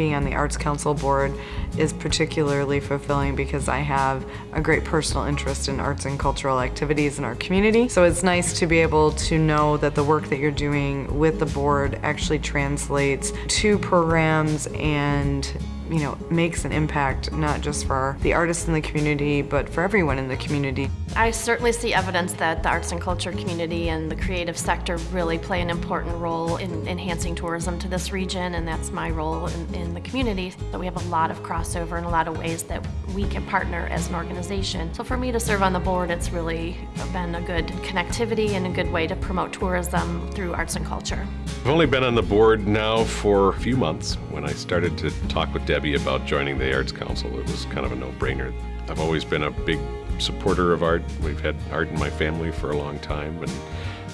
being on the Arts Council board is particularly fulfilling because I have a great personal interest in arts and cultural activities in our community. So it's nice to be able to know that the work that you're doing with the board actually translates to programs and you know, makes an impact not just for the artists in the community, but for everyone in the community. I certainly see evidence that the arts and culture community and the creative sector really play an important role in enhancing tourism to this region, and that's my role in, in the community. So we have a lot of crossover and a lot of ways that we can partner as an organization. So for me to serve on the board, it's really been a good connectivity and a good way to promote tourism through arts and culture. I've only been on the board now for a few months. When I started to talk with Debbie about joining the Arts Council, it was kind of a no-brainer. I've always been a big supporter of art. We've had art in my family for a long time, and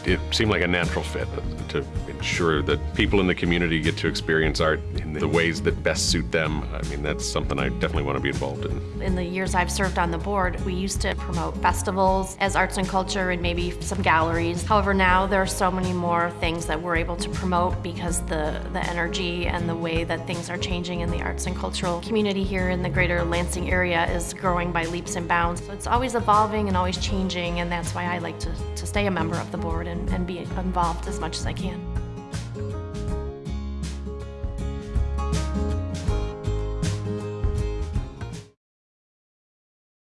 it seemed like a natural fit to ensure that people in the community get to experience art in the ways that best suit them. I mean, that's something I definitely want to be involved in. In the years I've served on the board, we used to promote festivals as arts and culture and maybe some galleries. However, now there are so many more things that we're able to promote because the, the energy and the way that things are changing in the arts and cultural community here in the greater Lansing area is growing by leaps and bounds. So it's always evolving and always changing, and that's why I like to, to stay a member of the board and, and be involved as much as I can.